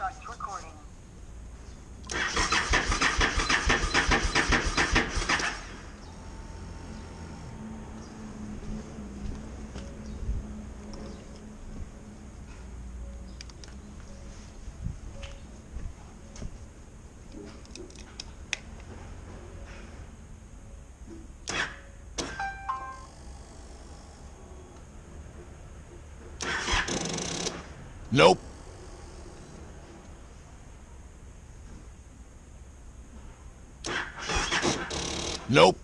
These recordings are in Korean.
Recording. Nope. Nope.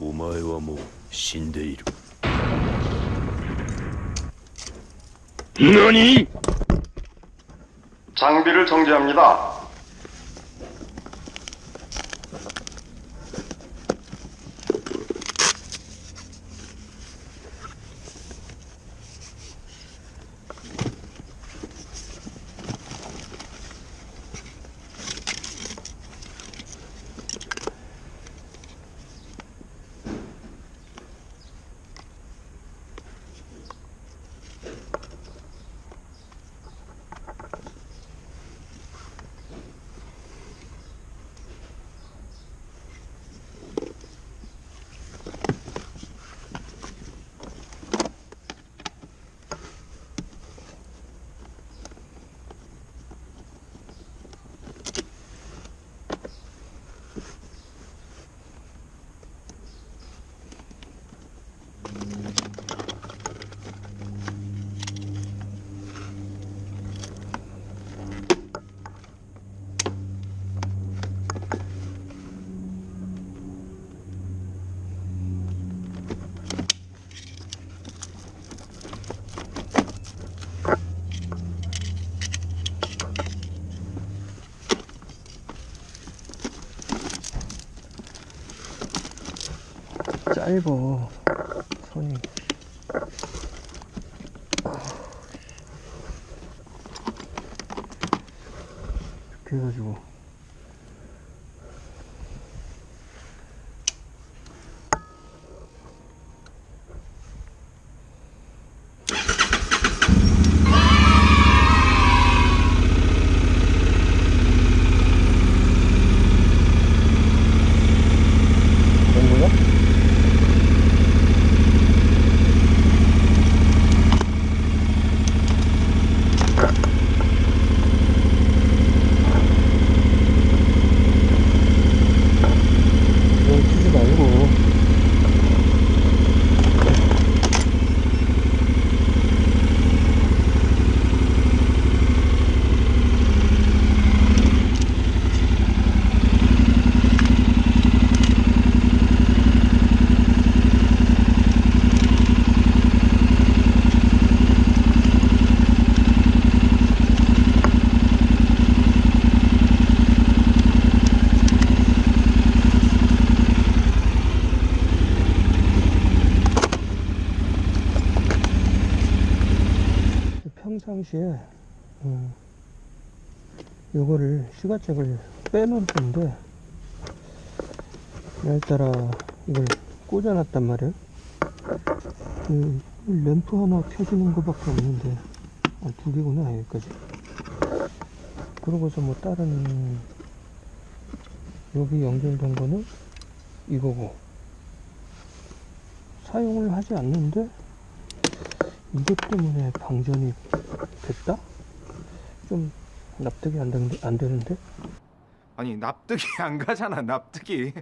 오마에와 모 신데이루. 너니? 장비를 정지합니다. 짧어 선이 이렇게 해가지고. 된거 평상시에 음, 요거를 시가잭을 빼놓을 건데 날따라 이걸 꽂아놨단 말이에요. 그 램프 하나 켜지는 거밖에 없는데 아, 두 개구나 여기까지. 그러고서 뭐 다른 여기 연결된 거는 이거고. 사용을 하지 않는데 이것 때문에 방전이 됐다? 좀 납득이 안 되는데, 안 되는데? 아니 납득이 안 가잖아 납득이